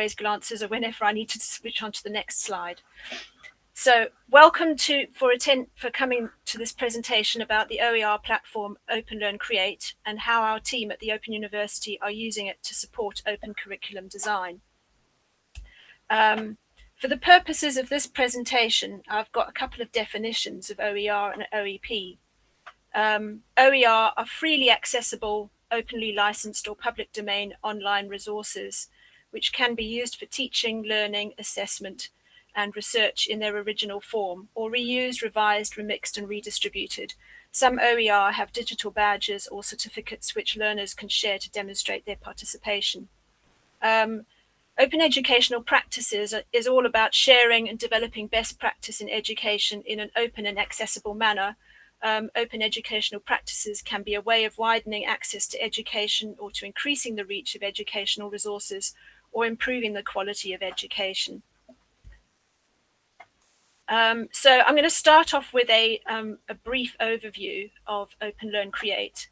always glances or whenever I need to switch on to the next slide. So welcome to for attend for coming to this presentation about the OER platform Open Learn Create and how our team at the Open University are using it to support open curriculum design. Um, for the purposes of this presentation, I've got a couple of definitions of OER and OEP. Um, OER are freely accessible, openly licensed or public domain online resources, which can be used for teaching, learning, assessment, and research in their original form, or reused, revised, remixed, and redistributed. Some OER have digital badges or certificates which learners can share to demonstrate their participation. Um, open educational practices is all about sharing and developing best practice in education in an open and accessible manner. Um, open educational practices can be a way of widening access to education or to increasing the reach of educational resources or improving the quality of education. Um, so I'm going to start off with a, um, a brief overview of Open Learn Create.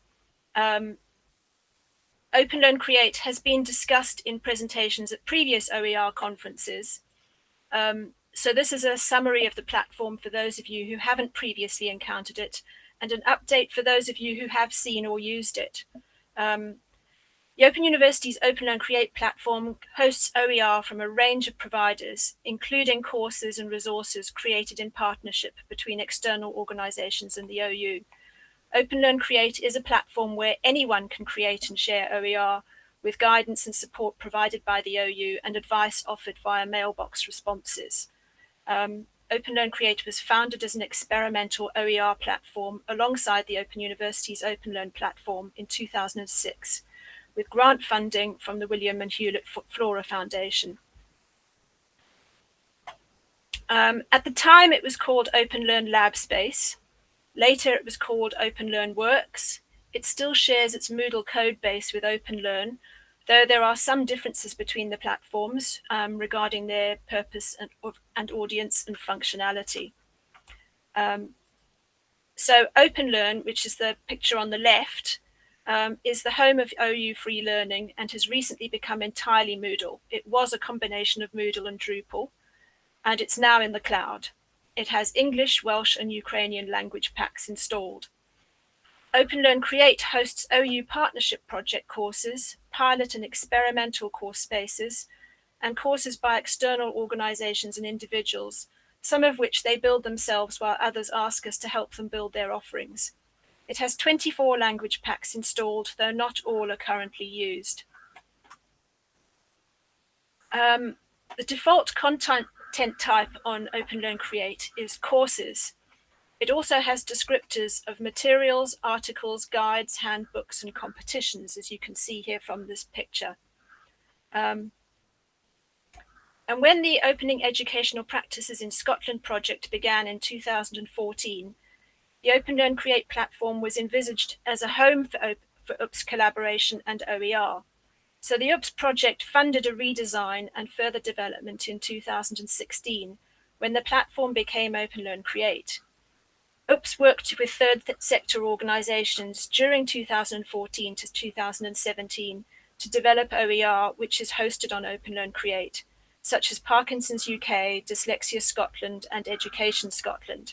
Um, Open Learn Create has been discussed in presentations at previous OER conferences. Um, so this is a summary of the platform for those of you who haven't previously encountered it and an update for those of you who have seen or used it. Um, the Open University's Open Learn Create platform hosts OER from a range of providers, including courses and resources created in partnership between external organizations and the OU. Open Learn Create is a platform where anyone can create and share OER with guidance and support provided by the OU and advice offered via mailbox responses. Um, Open Learn Create was founded as an experimental OER platform alongside the Open University's Open Learn platform in 2006 with grant funding from the William and Hewlett Flora Foundation. Um, at the time, it was called Open Learn Lab Space. Later, it was called Open Learn Works. It still shares its Moodle code base with Open Learn, though there are some differences between the platforms um, regarding their purpose and, and, audience and functionality. Um, so Open Learn, which is the picture on the left, um, is the home of OU Free Learning and has recently become entirely Moodle. It was a combination of Moodle and Drupal, and it's now in the cloud. It has English, Welsh, and Ukrainian language packs installed. Open Learn Create hosts OU partnership project courses, pilot and experimental course spaces, and courses by external organizations and individuals, some of which they build themselves while others ask us to help them build their offerings. It has 24 language packs installed, though not all are currently used. Um, the default content type on Open Learn Create is courses. It also has descriptors of materials, articles, guides, handbooks, and competitions, as you can see here from this picture. Um, and when the Opening Educational Practices in Scotland project began in 2014, the Open Learn Create platform was envisaged as a home for, for OUPS collaboration and OER. So the OUPS project funded a redesign and further development in 2016 when the platform became Open Learn Create. OUPS worked with third sector organizations during 2014 to 2017 to develop OER, which is hosted on Open Learn Create, such as Parkinson's UK, Dyslexia Scotland, and Education Scotland.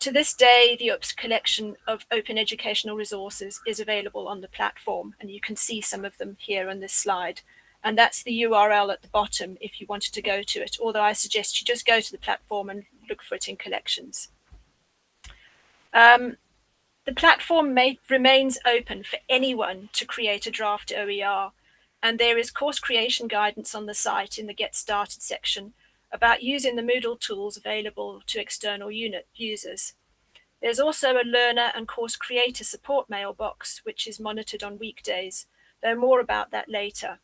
To this day, the OUPS collection of open educational resources is available on the platform, and you can see some of them here on this slide. And that's the URL at the bottom if you wanted to go to it, although I suggest you just go to the platform and look for it in collections. Um, the platform may, remains open for anyone to create a draft OER, and there is course creation guidance on the site in the Get Started section about using the Moodle tools available to external unit users. There's also a learner and course creator support mailbox, which is monitored on weekdays, though more about that later.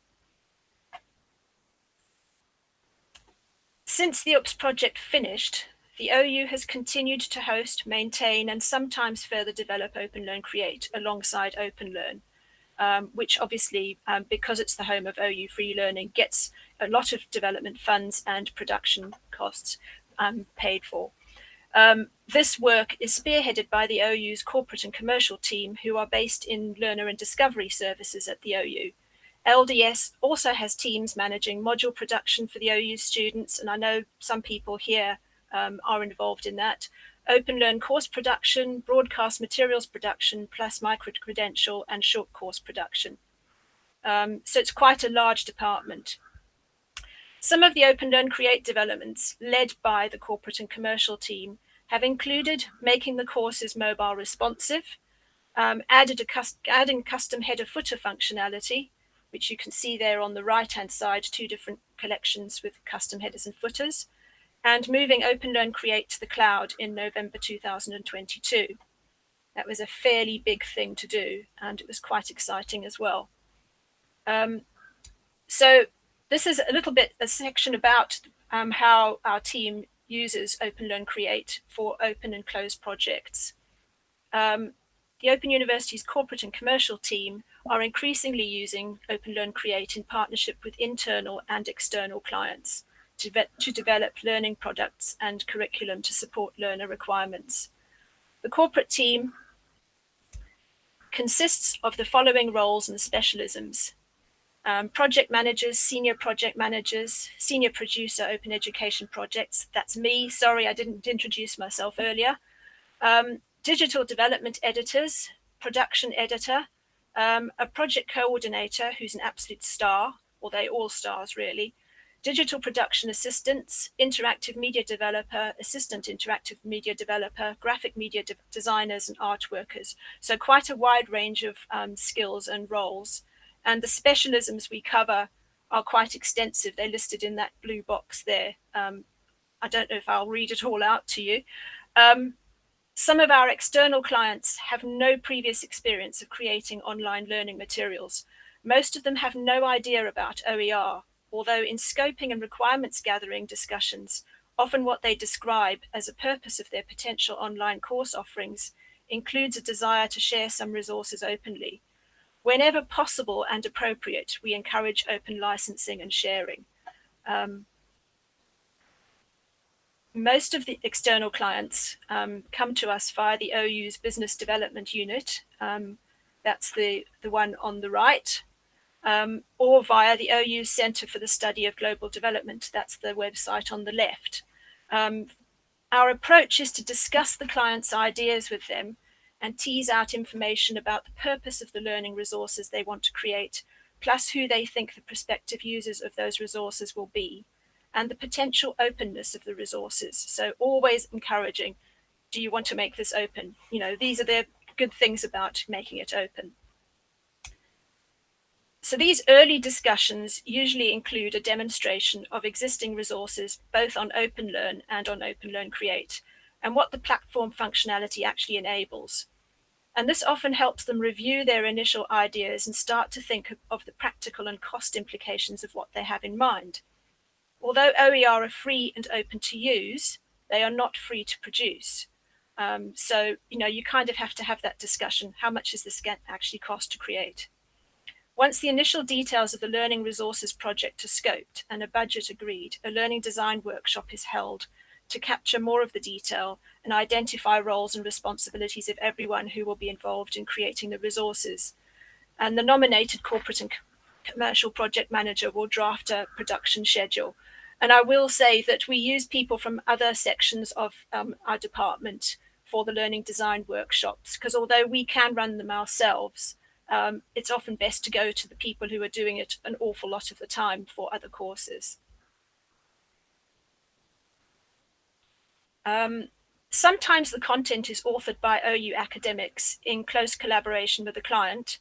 Since the OUPS project finished, the OU has continued to host, maintain, and sometimes further develop Open Learn Create alongside Open Learn, um, which obviously, um, because it's the home of OU Free Learning, gets a lot of development funds and production costs um, paid for. Um, this work is spearheaded by the OU's corporate and commercial team who are based in learner and discovery services at the OU. LDS also has teams managing module production for the OU students, and I know some people here um, are involved in that. Open Learn course production, broadcast materials production, plus micro-credential and short course production. Um, so it's quite a large department. Some of the Open Learn Create developments led by the corporate and commercial team have included making the courses mobile responsive, um, added a adding custom header footer functionality, which you can see there on the right hand side, two different collections with custom headers and footers, and moving Open Learn Create to the cloud in November 2022. That was a fairly big thing to do, and it was quite exciting as well. Um, so this is a little bit a section about um, how our team uses Open Learn Create for open and closed projects. Um, the Open University's corporate and commercial team are increasingly using Open Learn Create in partnership with internal and external clients to, develop learning products and curriculum to support learner requirements. The corporate team consists of the following roles and specialisms. Um, project managers, senior project managers, senior producer, open education projects. That's me. Sorry, I didn't introduce myself earlier. Um, digital development editors, production editor, um, a project coordinator who's an absolute star, or they all stars really, digital production assistants, interactive media developer, assistant interactive media developer, graphic media de designers and art workers. So quite a wide range of um, skills and roles. And the specialisms we cover are quite extensive. They're listed in that blue box there. Um, I don't know if I'll read it all out to you. Um, some of our external clients have no previous experience of creating online learning materials. Most of them have no idea about OER, although in scoping and requirements gathering discussions, often what they describe as a purpose of their potential online course offerings includes a desire to share some resources openly. Whenever possible and appropriate, we encourage open licensing and sharing. Um, most of the external clients um, come to us via the OU's business development unit. Um, that's the, the one on the right, um, or via the OU Centre for the Study of Global Development. That's the website on the left. Um, our approach is to discuss the client's ideas with them and tease out information about the purpose of the learning resources they want to create, plus who they think the prospective users of those resources will be, and the potential openness of the resources. So always encouraging, do you want to make this open? You know, these are the good things about making it open. So these early discussions usually include a demonstration of existing resources, both on OpenLearn and on OpenLearn Create, and what the platform functionality actually enables. And this often helps them review their initial ideas and start to think of the practical and cost implications of what they have in mind. Although OER are free and open to use, they are not free to produce. Um, so, you know, you kind of have to have that discussion. How much does this actually cost to create? Once the initial details of the Learning Resources project are scoped and a budget agreed, a learning design workshop is held to capture more of the detail and identify roles and responsibilities of everyone who will be involved in creating the resources. And the nominated corporate and commercial project manager will draft a production schedule. And I will say that we use people from other sections of um, our department for the learning design workshops, because although we can run them ourselves, um, it's often best to go to the people who are doing it an awful lot of the time for other courses. Um, sometimes the content is authored by OU academics in close collaboration with the client,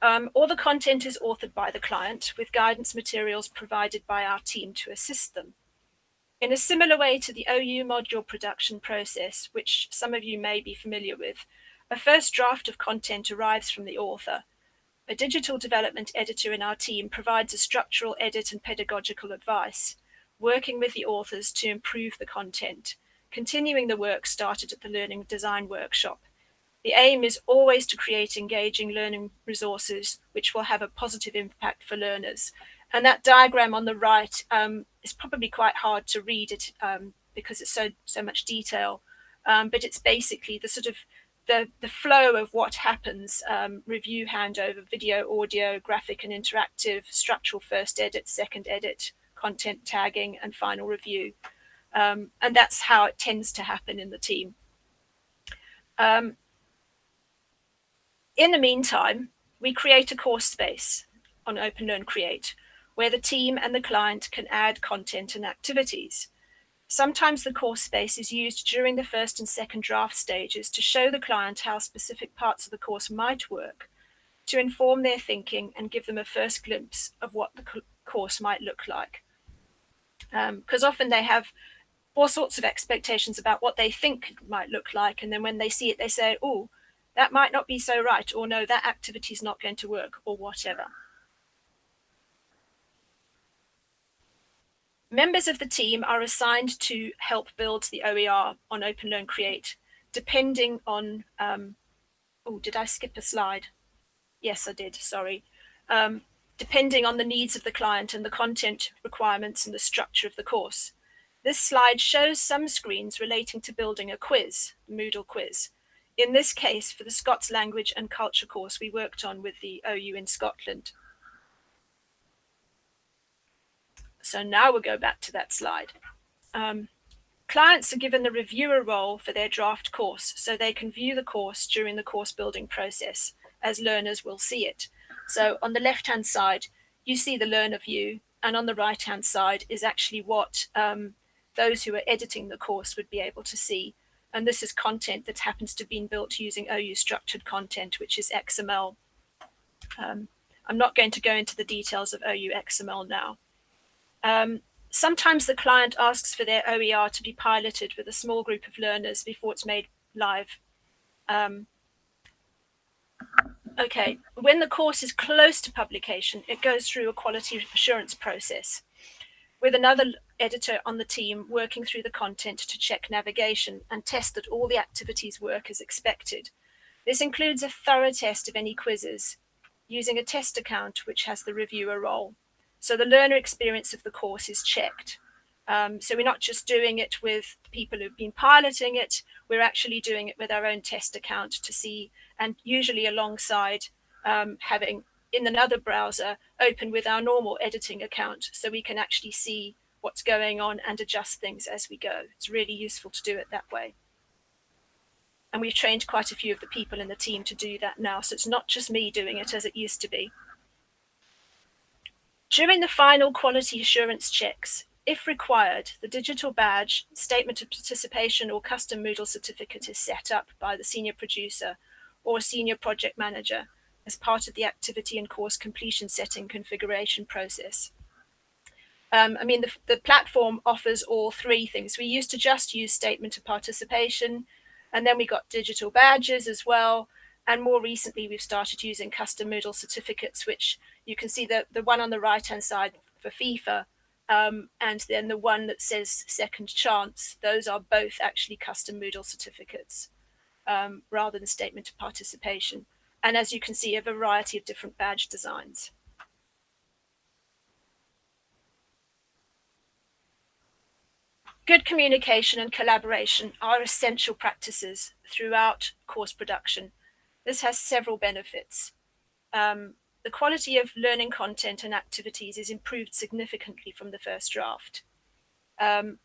um, or the content is authored by the client with guidance materials provided by our team to assist them. In a similar way to the OU module production process, which some of you may be familiar with, a first draft of content arrives from the author. A digital development editor in our team provides a structural edit and pedagogical advice, working with the authors to improve the content continuing the work started at the Learning Design Workshop. The aim is always to create engaging learning resources which will have a positive impact for learners. And that diagram on the right um, is probably quite hard to read it um, because it's so, so much detail. Um, but it's basically the sort of the, the flow of what happens, um, review handover, video, audio, graphic and interactive, structural first edit, second edit, content tagging, and final review. Um, and that's how it tends to happen in the team. Um, in the meantime, we create a course space on OpenLearn Create, where the team and the client can add content and activities. Sometimes the course space is used during the first and second draft stages to show the client how specific parts of the course might work, to inform their thinking and give them a first glimpse of what the course might look like. Because um, often they have all sorts of expectations about what they think it might look like. And then when they see it, they say, oh, that might not be so right, or no, that activity is not going to work, or whatever. Members of the team are assigned to help build the OER on OpenLearn Create, depending on, um, oh, did I skip a slide? Yes, I did, sorry. Um, depending on the needs of the client and the content requirements and the structure of the course. This slide shows some screens relating to building a quiz, Moodle quiz. In this case, for the Scots language and culture course we worked on with the OU in Scotland. So now we'll go back to that slide. Um, clients are given the reviewer role for their draft course so they can view the course during the course building process as learners will see it. So on the left hand side, you see the learner view and on the right hand side is actually what um, those who are editing the course would be able to see. And this is content that happens to be built using OU structured content, which is XML. Um, I'm not going to go into the details of OU XML now. Um, sometimes the client asks for their OER to be piloted with a small group of learners before it's made live. Um, okay, when the course is close to publication, it goes through a quality assurance process with another editor on the team working through the content to check navigation and test that all the activities work as expected. This includes a thorough test of any quizzes using a test account which has the reviewer role. So the learner experience of the course is checked. Um, so we're not just doing it with people who've been piloting it, we're actually doing it with our own test account to see, and usually alongside um, having in another browser open with our normal editing account so we can actually see what's going on and adjust things as we go. It's really useful to do it that way. And we've trained quite a few of the people in the team to do that now. So it's not just me doing it as it used to be. During the final quality assurance checks, if required, the digital badge, statement of participation or custom Moodle certificate is set up by the senior producer or senior project manager as part of the activity and course completion setting configuration process. Um, I mean, the, the platform offers all three things. We used to just use statement of participation, and then we got digital badges as well. And more recently, we've started using custom Moodle certificates, which you can see the, the one on the right-hand side for FIFA, um, and then the one that says second chance. Those are both actually custom Moodle certificates um, rather than statement of participation. And as you can see, a variety of different badge designs. Good communication and collaboration are essential practices throughout course production this has several benefits. Um, the quality of learning content and activities is improved significantly from the first draft. Um,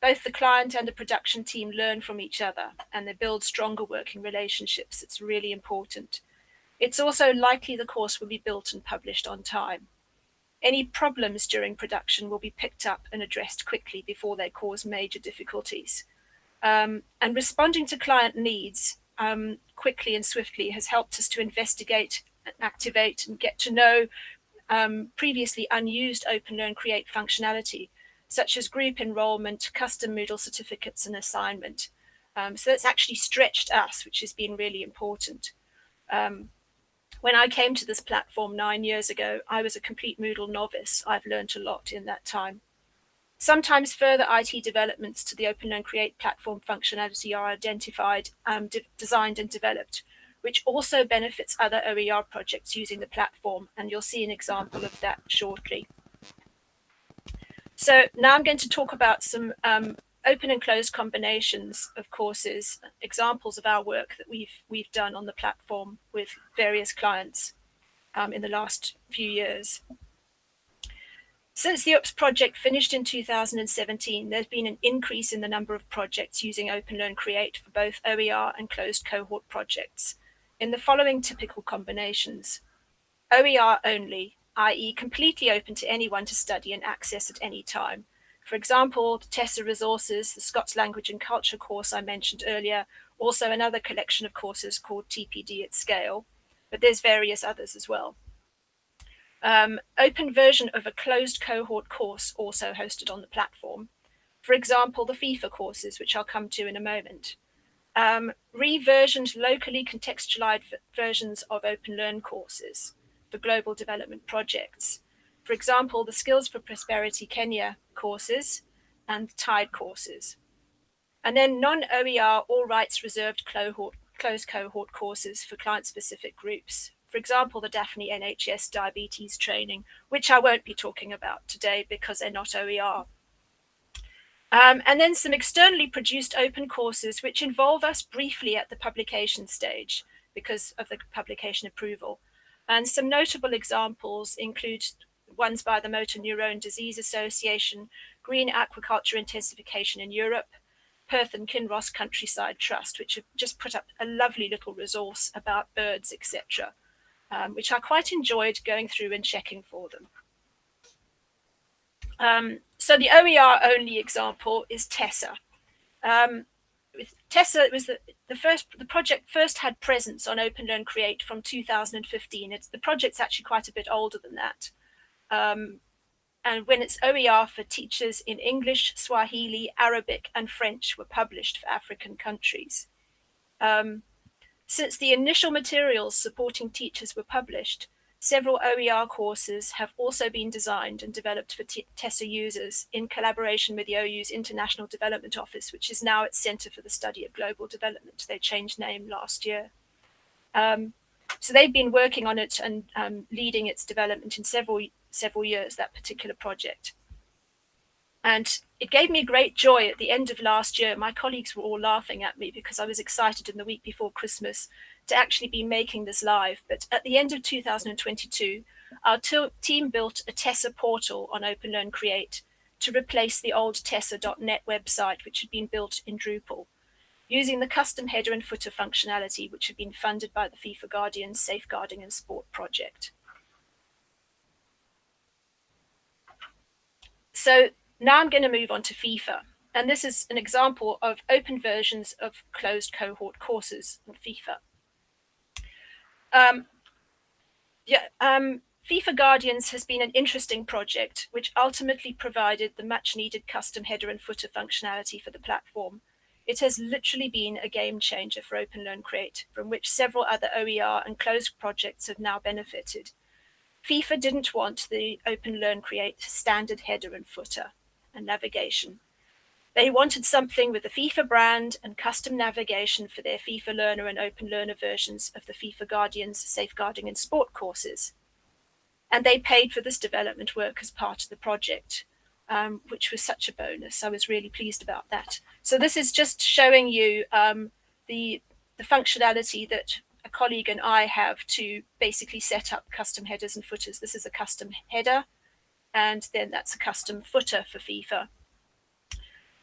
both the client and the production team learn from each other and they build stronger working relationships. It's really important. It's also likely the course will be built and published on time. Any problems during production will be picked up and addressed quickly before they cause major difficulties. Um, and responding to client needs um, quickly and swiftly has helped us to investigate activate and get to know um, previously unused Open Learn Create functionality, such as group enrollment, custom Moodle certificates and assignment. Um, so that's actually stretched us, which has been really important. Um, when I came to this platform nine years ago, I was a complete Moodle novice. I've learned a lot in that time. Sometimes further IT developments to the Open Learn Create platform functionality are identified, um, de designed and developed, which also benefits other OER projects using the platform. And you'll see an example of that shortly. So now I'm going to talk about some um, open and closed combinations of courses, examples of our work that we've we've done on the platform with various clients um, in the last few years. Since the OOPS project finished in 2017, there's been an increase in the number of projects using Open Learn Create for both OER and closed cohort projects in the following typical combinations. OER only, i.e. completely open to anyone to study and access at any time. For example, the TESSA Resources, the Scots Language and Culture course I mentioned earlier, also another collection of courses called TPD at Scale, but there's various others as well. Um, open version of a closed cohort course also hosted on the platform. For example, the FIFA courses, which I'll come to in a moment. Um, reversioned locally contextualized versions of Open Learn courses for global development projects. For example, the Skills for Prosperity Kenya courses and TIDE courses. And then non-OER, all rights reserved cohort, closed cohort courses for client-specific groups for example, the DAFNE NHS diabetes training, which I won't be talking about today because they're not OER. Um, and then some externally produced open courses which involve us briefly at the publication stage because of the publication approval. And some notable examples include ones by the Motor Neurone Disease Association, Green Aquaculture Intensification in Europe, Perth and Kinross Countryside Trust, which have just put up a lovely little resource about birds, etc um, which I quite enjoyed going through and checking for them. Um, so the OER only example is TESSA. Um, it was the, the first the project first had presence on Open Learn Create from 2015. It's the project's actually quite a bit older than that. Um, and when its OER for teachers in English, Swahili, Arabic, and French were published for African countries. Um, since the initial materials supporting teachers were published, several OER courses have also been designed and developed for TESSA users in collaboration with the OU's International Development Office, which is now its Center for the Study of Global Development. They changed name last year. Um, so they've been working on it and um, leading its development in several several years, that particular project. And it gave me great joy at the end of last year. My colleagues were all laughing at me because I was excited in the week before Christmas to actually be making this live. But at the end of 2022, our team built a TESSA portal on Open Learn Create to replace the old TESA.net website, which had been built in Drupal, using the custom header and footer functionality, which had been funded by the FIFA Guardians Safeguarding and Sport project. So now I'm going to move on to FIFA. And this is an example of open versions of closed cohort courses in FIFA. Um, yeah, um, FIFA Guardians has been an interesting project, which ultimately provided the much needed custom header and footer functionality for the platform. It has literally been a game changer for Open Learn Create, from which several other OER and closed projects have now benefited. FIFA didn't want the Open Learn Create standard header and footer and navigation. They wanted something with the FIFA brand and custom navigation for their FIFA Learner and Open Learner versions of the FIFA Guardians Safeguarding and Sport courses. And they paid for this development work as part of the project, um, which was such a bonus. I was really pleased about that. So this is just showing you um, the, the functionality that a colleague and I have to basically set up custom headers and footers. This is a custom header and then that's a custom footer for FIFA.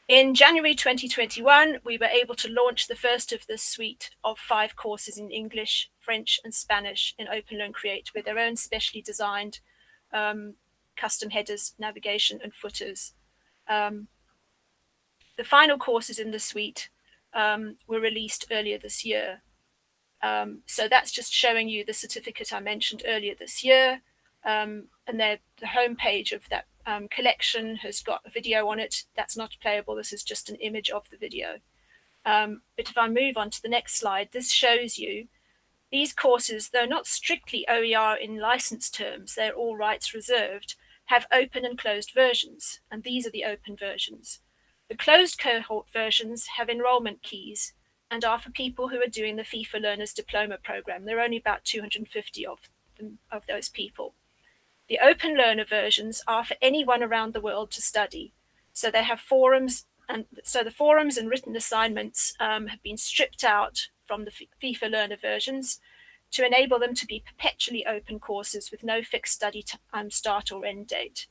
In January 2021, we were able to launch the first of this suite of five courses in English, French, and Spanish in Open Learn Create with their own specially designed um, custom headers, navigation, and footers. Um, the final courses in the suite um, were released earlier this year. Um, so that's just showing you the certificate I mentioned earlier this year. Um, and the homepage of that um, collection has got a video on it. That's not playable. This is just an image of the video. Um, but if I move on to the next slide, this shows you these courses, though not strictly OER in license terms, they're all rights reserved, have open and closed versions, and these are the open versions. The closed cohort versions have enrollment keys and are for people who are doing the FIFA Learners Diploma Program. There are only about 250 of, them, of those people. The open learner versions are for anyone around the world to study. So they have forums and so the forums and written assignments um, have been stripped out from the FIFA Learner versions to enable them to be perpetually open courses with no fixed study um, start or end date.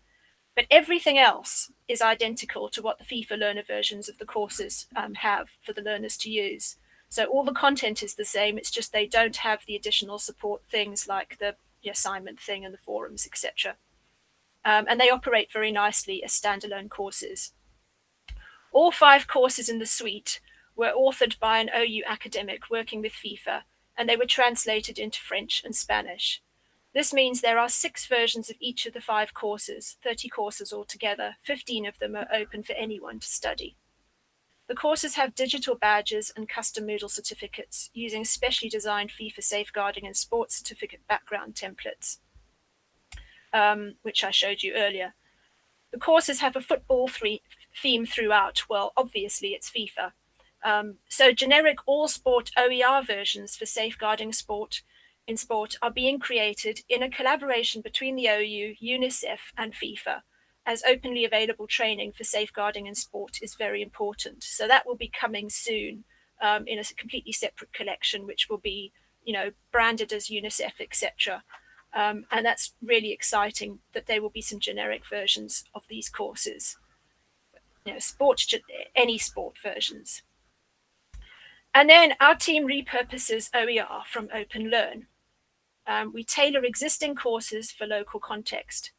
But everything else is identical to what the FIFA Learner versions of the courses um, have for the learners to use. So all the content is the same, it's just they don't have the additional support things like the, the assignment thing and the forums, etc. Um, and they operate very nicely as standalone courses. All five courses in the suite were authored by an OU academic working with FIFA, and they were translated into French and Spanish. This means there are six versions of each of the five courses, 30 courses altogether. 15 of them are open for anyone to study. The courses have digital badges and custom Moodle certificates using specially designed FIFA safeguarding and sports certificate background templates, um, which I showed you earlier. The courses have a football theme throughout. Well, obviously it's FIFA. Um, so generic all sport OER versions for safeguarding sport in sport are being created in a collaboration between the OU, UNICEF and FIFA as openly available training for safeguarding in sport is very important. So that will be coming soon um, in a completely separate collection, which will be, you know, branded as UNICEF, etc. Um, and that's really exciting that there will be some generic versions of these courses you know, sport, any sport versions. And then our team repurposes OER from Open Learn. Um, we tailor existing courses for local context.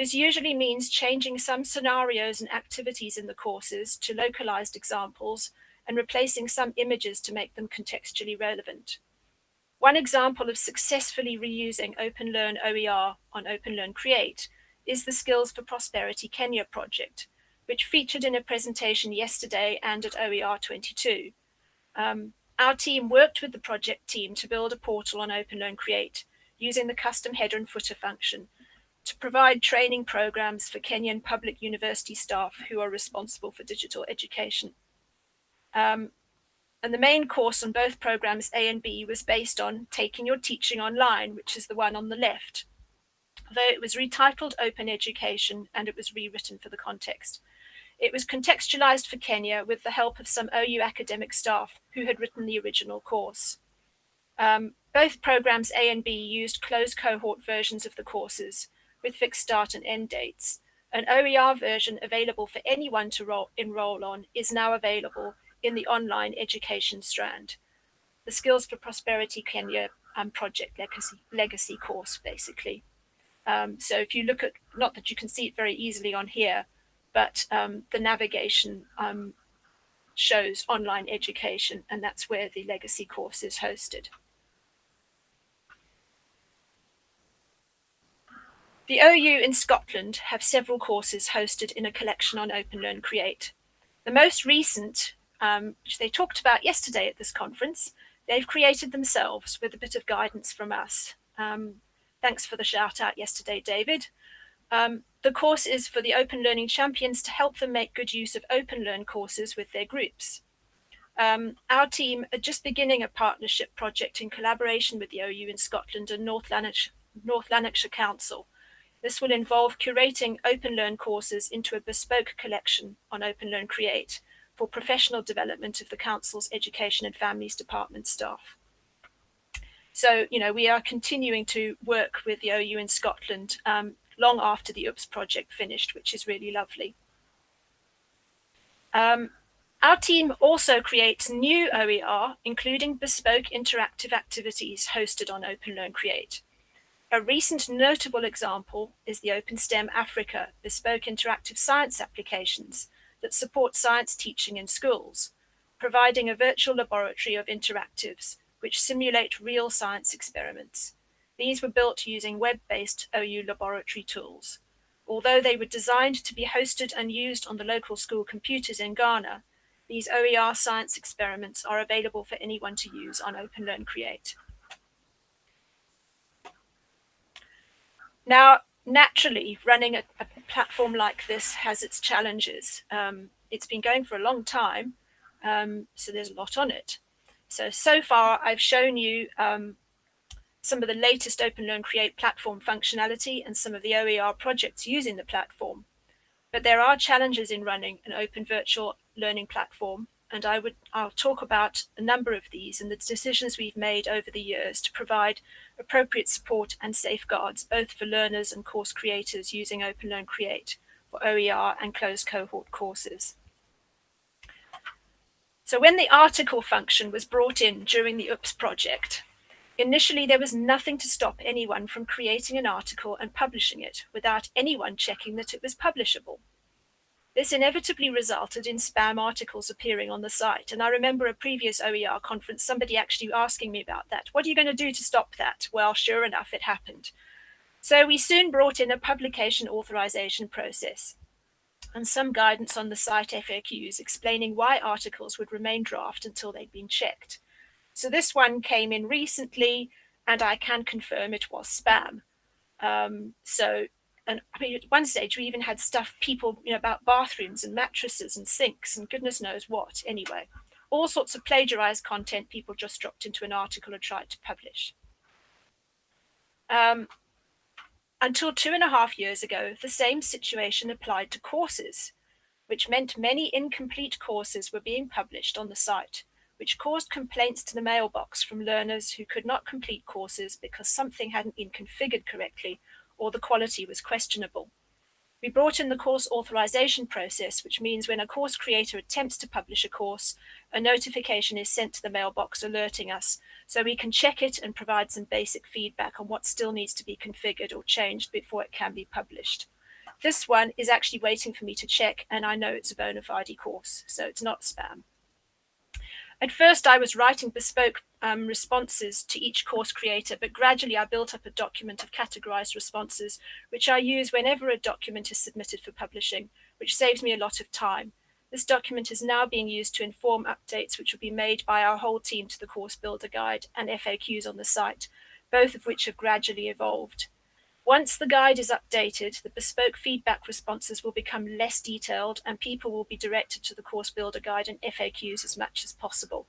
This usually means changing some scenarios and activities in the courses to localized examples and replacing some images to make them contextually relevant. One example of successfully reusing Open Learn OER on Open Learn Create is the Skills for Prosperity Kenya project, which featured in a presentation yesterday and at OER 22. Um, our team worked with the project team to build a portal on Open Learn Create using the custom header and footer function to provide training programs for Kenyan public university staff who are responsible for digital education. Um, and the main course on both programs A and B was based on Taking Your Teaching Online, which is the one on the left, though it was retitled Open Education and it was rewritten for the context. It was contextualized for Kenya with the help of some OU academic staff who had written the original course. Um, both programs A and B used closed cohort versions of the courses with fixed start and end dates. An OER version available for anyone to roll, enroll on is now available in the online education strand. The Skills for Prosperity Kenya um, project legacy, legacy course, basically. Um, so if you look at, not that you can see it very easily on here, but um, the navigation um, shows online education, and that's where the legacy course is hosted. The OU in Scotland have several courses hosted in a collection on Open Learn Create. The most recent, um, which they talked about yesterday at this conference, they've created themselves with a bit of guidance from us. Um, thanks for the shout out yesterday, David. Um, the course is for the Open Learning Champions to help them make good use of Open Learn courses with their groups. Um, our team are just beginning a partnership project in collaboration with the OU in Scotland and North Lanarkshire, North Lanarkshire Council. This will involve curating Open Learn courses into a bespoke collection on Open Learn Create for professional development of the Council's Education and Families Department staff. So, you know, we are continuing to work with the OU in Scotland um, long after the OOPS project finished, which is really lovely. Um, our team also creates new OER, including bespoke interactive activities hosted on Open Learn Create. A recent notable example is the OpenSTEM Africa bespoke interactive science applications that support science teaching in schools, providing a virtual laboratory of interactives which simulate real science experiments. These were built using web-based OU laboratory tools. Although they were designed to be hosted and used on the local school computers in Ghana, these OER science experiments are available for anyone to use on Open Learn Create. Now, naturally, running a, a platform like this has its challenges. Um, it's been going for a long time, um, so there's a lot on it. So, so far I've shown you um, some of the latest Open Learn Create platform functionality and some of the OER projects using the platform. But there are challenges in running an open virtual learning platform, and I would I'll talk about a number of these and the decisions we've made over the years to provide appropriate support and safeguards both for learners and course creators using OpenLearn Create for OER and closed cohort courses. So when the article function was brought in during the OOPS project, initially there was nothing to stop anyone from creating an article and publishing it without anyone checking that it was publishable. This inevitably resulted in spam articles appearing on the site. And I remember a previous OER conference, somebody actually asking me about that. What are you going to do to stop that? Well, sure enough, it happened. So we soon brought in a publication authorization process and some guidance on the site FAQs explaining why articles would remain draft until they'd been checked. So this one came in recently, and I can confirm it was spam. Um, so, and I mean, at one stage we even had stuff people, you know, about bathrooms and mattresses and sinks and goodness knows what. Anyway, all sorts of plagiarized content people just dropped into an article and tried to publish. Um, until two and a half years ago, the same situation applied to courses, which meant many incomplete courses were being published on the site, which caused complaints to the mailbox from learners who could not complete courses because something hadn't been configured correctly or the quality was questionable. We brought in the course authorization process, which means when a course creator attempts to publish a course, a notification is sent to the mailbox alerting us so we can check it and provide some basic feedback on what still needs to be configured or changed before it can be published. This one is actually waiting for me to check and I know it's a bona fide course, so it's not spam. At first, I was writing bespoke um, responses to each course creator, but gradually I built up a document of categorized responses, which I use whenever a document is submitted for publishing, which saves me a lot of time. This document is now being used to inform updates which will be made by our whole team to the course builder guide and FAQs on the site, both of which have gradually evolved. Once the guide is updated, the bespoke feedback responses will become less detailed and people will be directed to the course builder guide and FAQs as much as possible.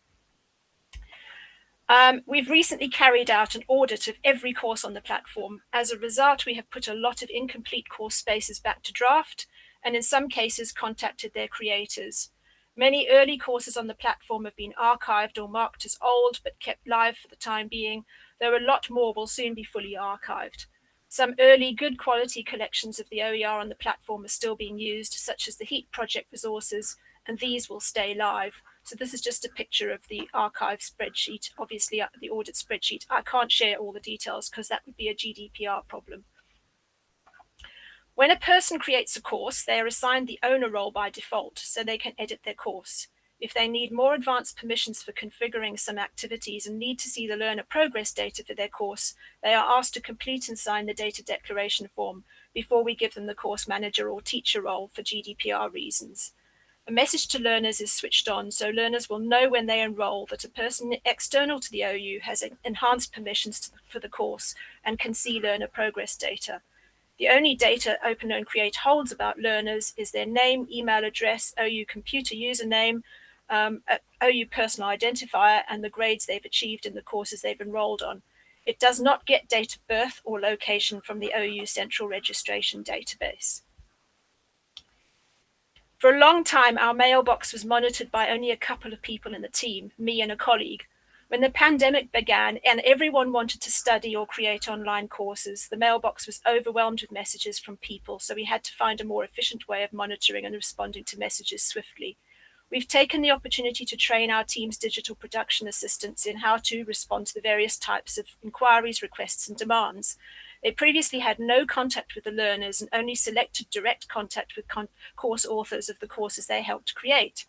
Um, we've recently carried out an audit of every course on the platform. As a result, we have put a lot of incomplete course spaces back to draft and in some cases contacted their creators. Many early courses on the platform have been archived or marked as old but kept live for the time being, though a lot more will soon be fully archived. Some early good quality collections of the OER on the platform are still being used, such as the HEAT project resources, and these will stay live. So this is just a picture of the archive spreadsheet, obviously uh, the audit spreadsheet. I can't share all the details because that would be a GDPR problem. When a person creates a course, they are assigned the owner role by default, so they can edit their course. If they need more advanced permissions for configuring some activities and need to see the learner progress data for their course, they are asked to complete and sign the data declaration form before we give them the course manager or teacher role for GDPR reasons. A message to learners is switched on so learners will know when they enroll that a person external to the OU has enhanced permissions for the course and can see learner progress data. The only data OpenLearn Create holds about learners is their name, email address, OU computer username, um, OU personal identifier and the grades they've achieved in the courses they've enrolled on. It does not get date of birth or location from the OU Central Registration Database. For a long time, our mailbox was monitored by only a couple of people in the team, me and a colleague. When the pandemic began and everyone wanted to study or create online courses, the mailbox was overwhelmed with messages from people, so we had to find a more efficient way of monitoring and responding to messages swiftly. We've taken the opportunity to train our team's digital production assistants in how to respond to the various types of inquiries, requests, and demands. They previously had no contact with the learners and only selected direct contact with con course authors of the courses they helped create.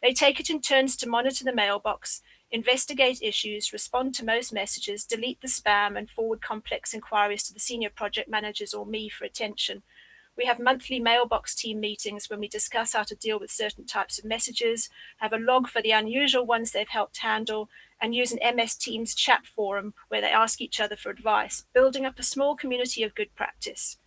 They take it in turns to monitor the mailbox, investigate issues, respond to most messages, delete the spam, and forward complex inquiries to the senior project managers or me for attention, we have monthly mailbox team meetings when we discuss how to deal with certain types of messages, have a log for the unusual ones they've helped handle, and use an MS Teams chat forum where they ask each other for advice, building up a small community of good practice.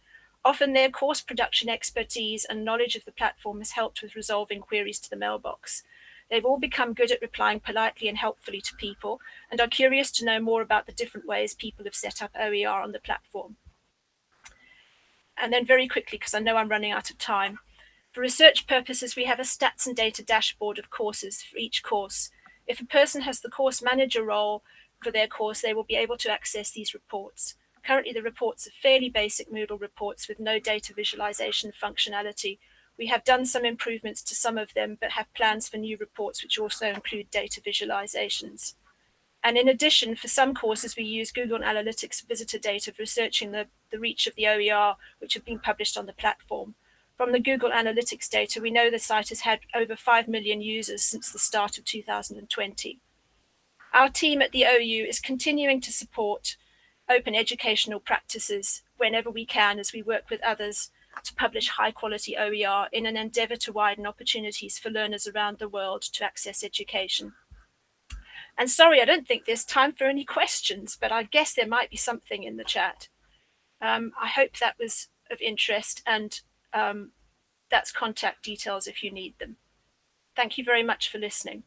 Often their course production expertise and knowledge of the platform has helped with resolving queries to the mailbox. They've all become good at replying politely and helpfully to people and are curious to know more about the different ways people have set up OER on the platform. And then very quickly, because I know I'm running out of time, For research purposes, we have a stats and data dashboard of courses for each course. If a person has the course manager role for their course, they will be able to access these reports. Currently, the reports are fairly basic Moodle reports with no data visualization functionality. We have done some improvements to some of them, but have plans for new reports which also include data visualizations. And in addition, for some courses, we use Google Analytics visitor data for researching the, the reach of the OER, which have been published on the platform. From the Google Analytics data, we know the site has had over 5 million users since the start of 2020. Our team at the OU is continuing to support open educational practices whenever we can as we work with others to publish high quality OER in an endeavour to widen opportunities for learners around the world to access education. And sorry, I don't think there's time for any questions, but I guess there might be something in the chat. Um, I hope that was of interest and um, that's contact details if you need them. Thank you very much for listening.